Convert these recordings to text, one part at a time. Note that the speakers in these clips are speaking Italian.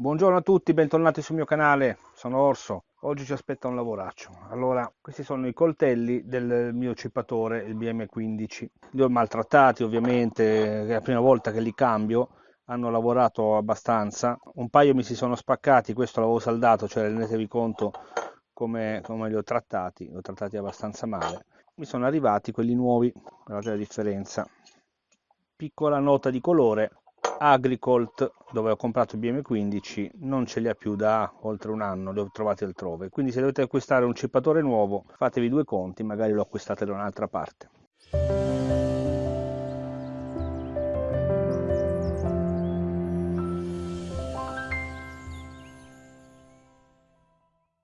Buongiorno a tutti, bentornati sul mio canale, sono Orso. Oggi ci aspetta un lavoraccio. Allora, questi sono i coltelli del mio cippatore, il BM15. Li ho maltrattati ovviamente, è la prima volta che li cambio, hanno lavorato abbastanza. Un paio mi si sono spaccati, questo l'avevo saldato, cioè rendetevi conto come, come li ho trattati, li ho trattati abbastanza male. Mi sono arrivati quelli nuovi, guardate la differenza. Piccola nota di colore, Agricolt dove ho comprato il BM15 non ce li ha più da oltre un anno, li ho trovati altrove. Quindi se dovete acquistare un cippatore nuovo fatevi due conti magari lo acquistate da un'altra parte.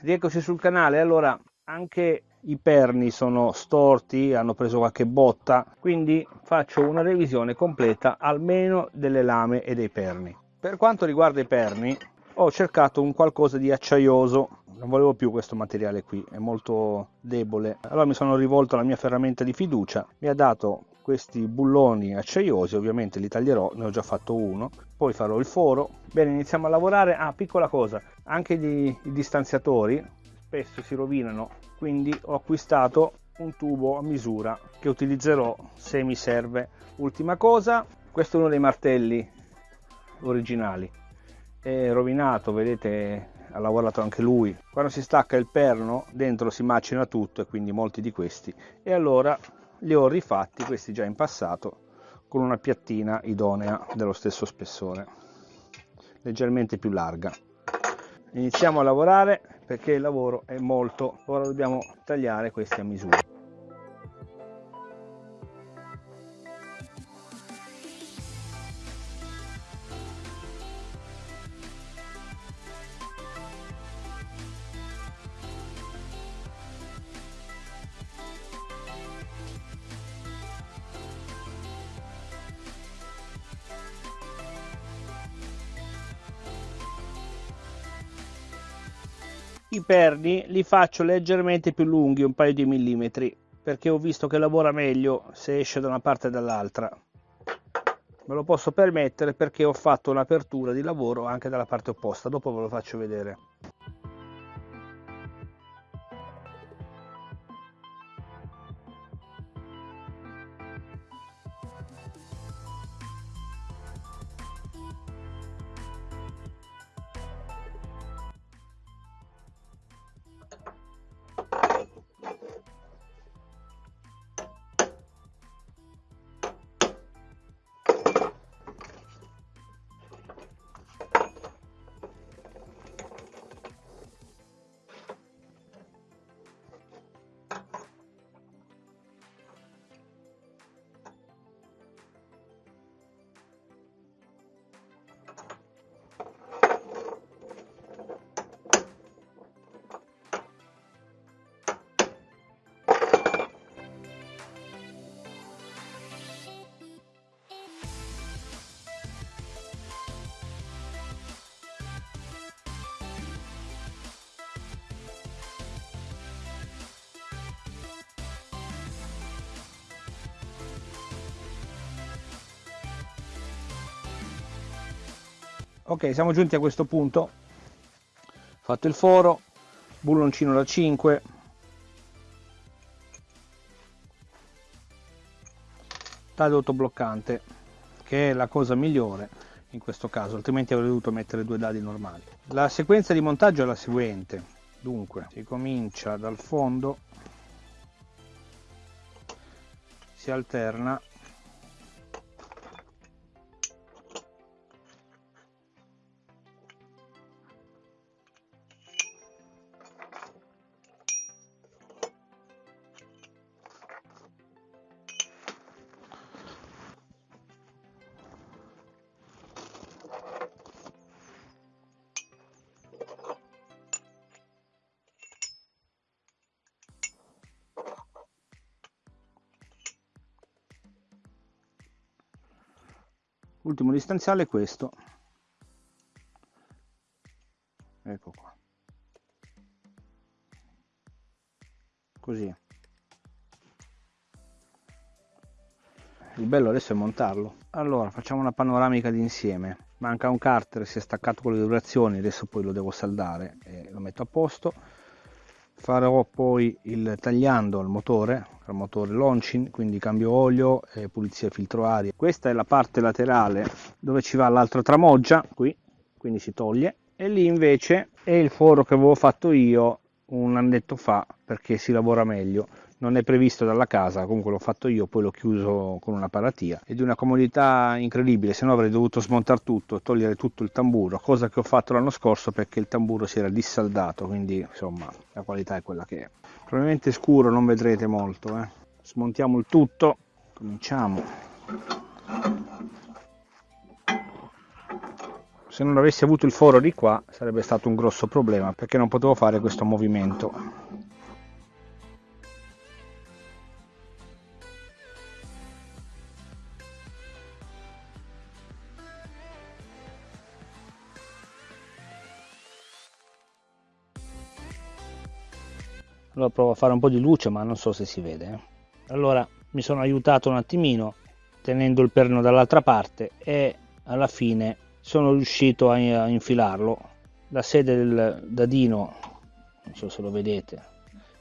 Rieccoci sul canale. Allora anche i perni sono storti, hanno preso qualche botta, quindi faccio una revisione completa almeno delle lame e dei perni. Per quanto riguarda i perni, ho cercato un qualcosa di acciaioso, non volevo più questo materiale qui, è molto debole. Allora mi sono rivolto alla mia ferramenta di fiducia, mi ha dato questi bulloni acciaiosi, ovviamente li taglierò, ne ho già fatto uno, poi farò il foro. Bene, iniziamo a lavorare. Ah, piccola cosa, anche i distanziatori spesso si rovinano quindi ho acquistato un tubo a misura che utilizzerò se mi serve. Ultima cosa questo è uno dei martelli originali. È rovinato vedete ha lavorato anche lui. Quando si stacca il perno dentro si macina tutto e quindi molti di questi. E allora li ho rifatti questi già in passato con una piattina idonea dello stesso spessore leggermente più larga. Iniziamo a lavorare perché il lavoro è molto. Ora dobbiamo tagliare questi a misura i perni li faccio leggermente più lunghi un paio di millimetri perché ho visto che lavora meglio se esce da una parte e dall'altra. Me lo posso permettere perché ho fatto un'apertura di lavoro anche dalla parte opposta dopo ve lo faccio vedere ok siamo giunti a questo punto. Fatto il foro bulloncino da 5 taglio autobloccante che è la cosa migliore in questo caso altrimenti avrei dovuto mettere due dadi normali. La sequenza di montaggio è la seguente. Dunque si comincia dal fondo si alterna ultimo distanziale è questo. Ecco qua. Così. Il bello adesso è montarlo. Allora facciamo una panoramica d'insieme. Manca un carter si è staccato con le durazioni adesso poi lo devo saldare e lo metto a posto farò poi il tagliando al motore al motore launching quindi cambio olio e pulizia filtro aria. Questa è la parte laterale dove ci va l'altra tramoggia qui quindi si toglie. E lì invece è il foro che avevo fatto io un annetto fa perché si lavora meglio non è previsto dalla casa comunque l'ho fatto io poi l'ho chiuso con una paratia. È di una comodità incredibile se no avrei dovuto smontare tutto togliere tutto il tamburo cosa che ho fatto l'anno scorso perché il tamburo si era dissaldato quindi insomma la qualità è quella che è. Probabilmente scuro non vedrete molto eh. smontiamo il tutto cominciamo. Se non avessi avuto il foro di qua sarebbe stato un grosso problema perché non potevo fare questo movimento allora provo a fare un po' di luce ma non so se si vede eh. allora mi sono aiutato un attimino tenendo il perno dall'altra parte e alla fine sono riuscito a, infilarlo. La sede del dadino non so se lo vedete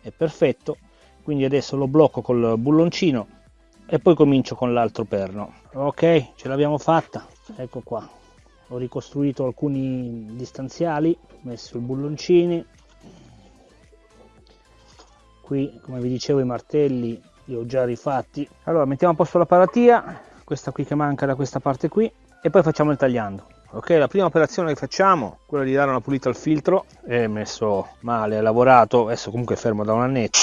è perfetto. Quindi adesso lo blocco col bulloncino e poi comincio con l'altro perno. Ok ce l'abbiamo fatta. Ecco qua. Ho ricostruito alcuni distanziali messo i bulloncini qui come vi dicevo i martelli li ho già rifatti. Allora mettiamo a posto la paratia questa qui che manca da questa parte qui e poi facciamo il tagliando. Ok la prima operazione che facciamo quella di dare una pulita al filtro è messo male è lavorato adesso comunque è fermo da un annetto.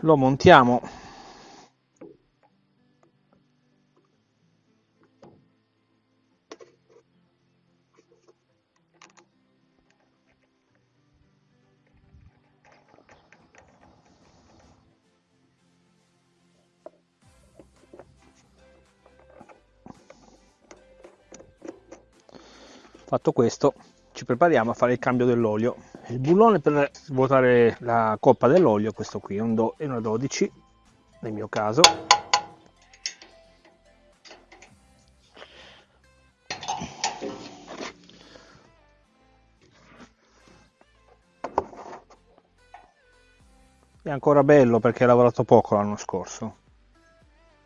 Lo montiamo fatto questo ci prepariamo a fare il cambio dell'olio. Il bullone per svuotare la coppa dell'olio questo qui è un do e una 12 nel mio caso. È ancora bello perché ha lavorato poco l'anno scorso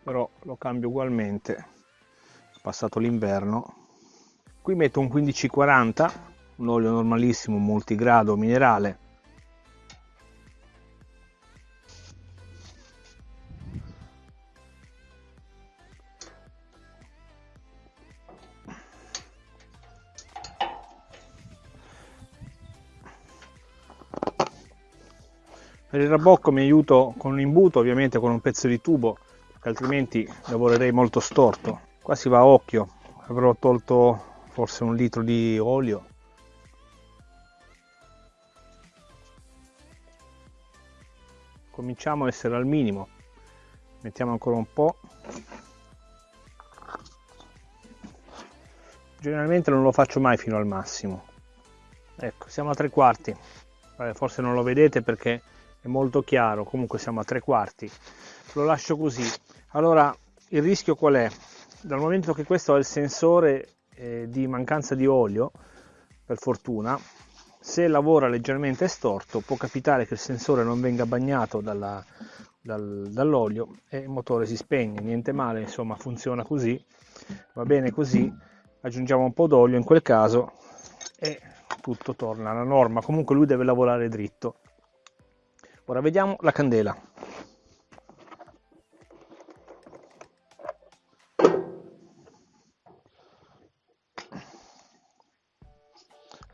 però lo cambio ugualmente è passato l'inverno qui metto un 1540 un olio normalissimo multigrado minerale. Per il rabocco mi aiuto con un imbuto ovviamente con un pezzo di tubo altrimenti lavorerei molto storto. Qua si va a occhio avrò tolto forse un litro di olio. Cominciamo a essere al minimo. Mettiamo ancora un po. Generalmente non lo faccio mai fino al massimo. Ecco siamo a tre quarti. Forse non lo vedete perché è molto chiaro. Comunque siamo a tre quarti. Lo lascio così. Allora il rischio qual è? Dal momento che questo è il sensore eh, di mancanza di olio, per fortuna, se lavora leggermente storto può capitare che il sensore non venga bagnato dalla, dal, dall'olio e il motore si spegne, niente male, insomma funziona così, va bene così, aggiungiamo un po' d'olio in quel caso e tutto torna alla norma, comunque lui deve lavorare dritto. Ora vediamo la candela.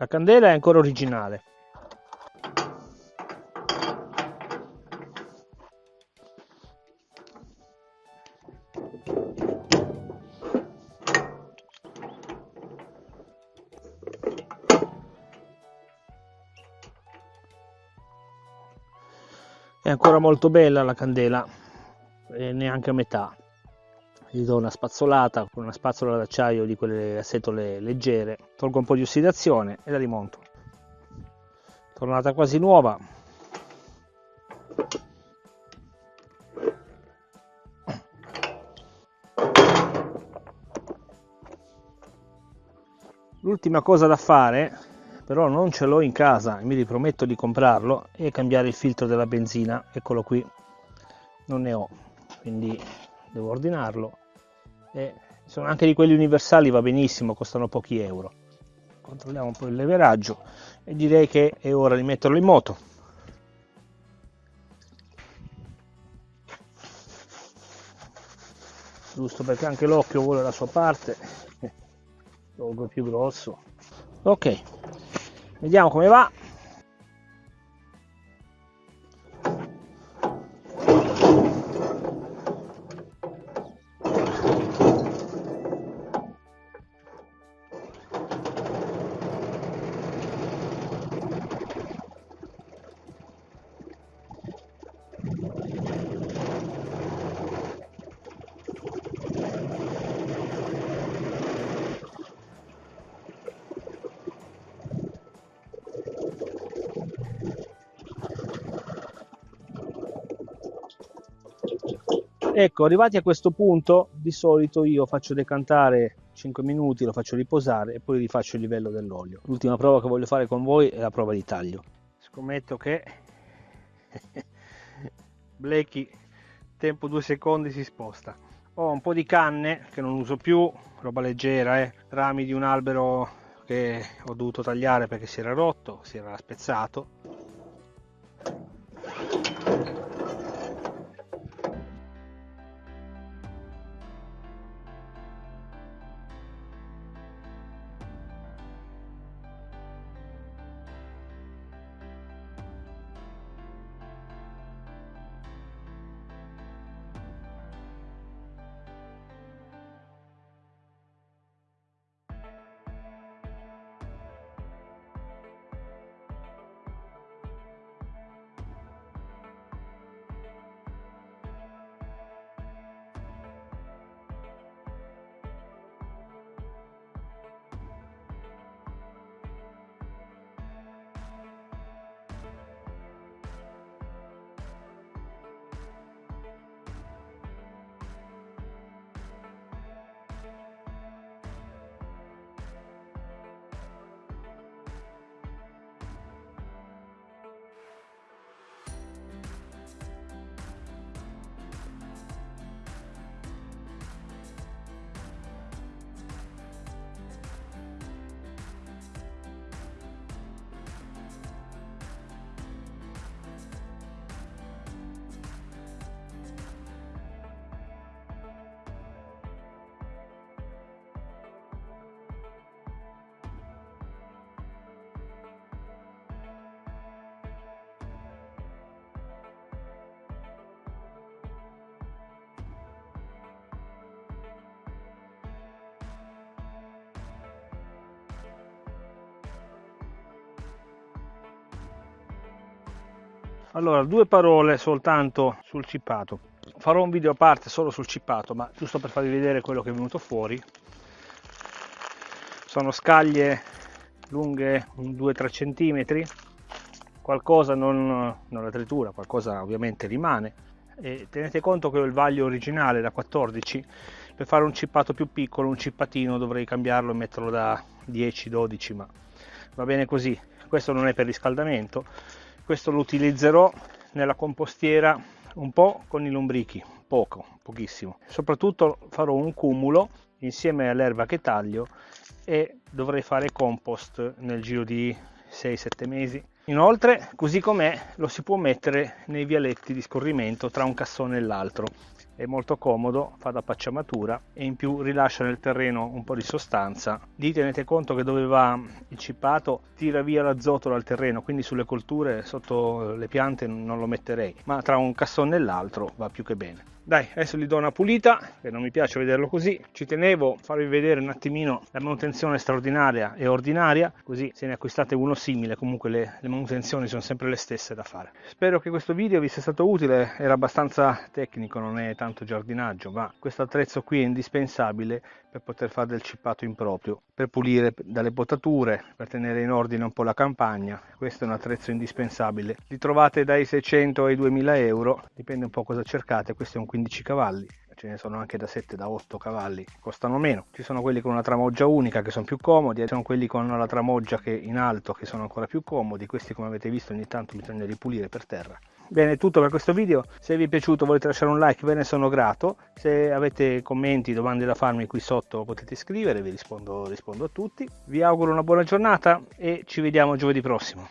La candela è ancora originale. È ancora molto bella la candela, e neanche a metà gli do una spazzolata con una spazzola d'acciaio di quelle a setole leggere, tolgo un po' di ossidazione e la rimonto. Tornata quasi nuova. L'ultima cosa da fare però non ce l'ho in casa mi riprometto di comprarlo e cambiare il filtro della benzina. Eccolo qui. Non ne ho quindi devo ordinarlo. E sono anche di quelli universali va benissimo costano pochi euro controlliamo un po' il leveraggio e direi che è ora di metterlo in moto. Giusto perché anche l'occhio vuole la sua parte tolgo più grosso. Ok vediamo come va Ecco, arrivati a questo punto, di solito io faccio decantare 5 minuti, lo faccio riposare e poi rifaccio il livello dell'olio. L'ultima prova che voglio fare con voi è la prova di taglio. Scommetto che Blackie, tempo 2 secondi, si sposta. Ho un po' di canne che non uso più, roba leggera, eh? rami di un albero che ho dovuto tagliare perché si era rotto, si era spezzato Allora, due parole soltanto sul cippato. Farò un video a parte solo sul cippato, ma giusto per farvi vedere quello che è venuto fuori. Sono scaglie lunghe 2-3 cm, qualcosa non, non la tritura, qualcosa ovviamente rimane. E tenete conto che ho il vaglio originale da 14, per fare un cippato più piccolo, un cippatino dovrei cambiarlo e metterlo da 10-12, ma va bene così. Questo non è per riscaldamento, questo lo utilizzerò nella compostiera un po' con i lombrichi poco pochissimo. Soprattutto farò un cumulo insieme all'erba che taglio e dovrei fare compost nel giro di 6-7 mesi. Inoltre così com'è lo si può mettere nei vialetti di scorrimento tra un cassone e l'altro è molto comodo, fa da pacciamatura e in più rilascia nel terreno un po' di sostanza. Lì tenete conto che dove va il cippato tira via l'azoto dal terreno, quindi sulle colture sotto le piante non lo metterei, ma tra un cassone e l'altro va più che bene. Dai, adesso gli do una pulita, che non mi piace vederlo così. Ci tenevo a farvi vedere un attimino la manutenzione straordinaria e ordinaria, così se ne acquistate uno simile, comunque le, le manutenzioni sono sempre le stesse da fare. Spero che questo video vi sia stato utile, era abbastanza tecnico, non è tanto giardinaggio, ma questo attrezzo qui è indispensabile per poter fare del cippato improprio, per pulire dalle potature, per tenere in ordine un po' la campagna. Questo è un attrezzo indispensabile. Li trovate dai 600 ai 2000 euro, dipende un po' cosa cercate, questo è un 15 cavalli ce ne sono anche da 7 da 8 cavalli costano meno ci sono quelli con una tramoggia unica che sono più comodi ci sono quelli con la tramoggia che in alto che sono ancora più comodi questi come avete visto ogni tanto bisogna ripulire per terra Bene, è tutto per questo video. Se vi è piaciuto volete lasciare un like, ve ne sono grato. Se avete commenti, domande da farmi qui sotto potete scrivere, vi rispondo, rispondo a tutti. Vi auguro una buona giornata e ci vediamo giovedì prossimo.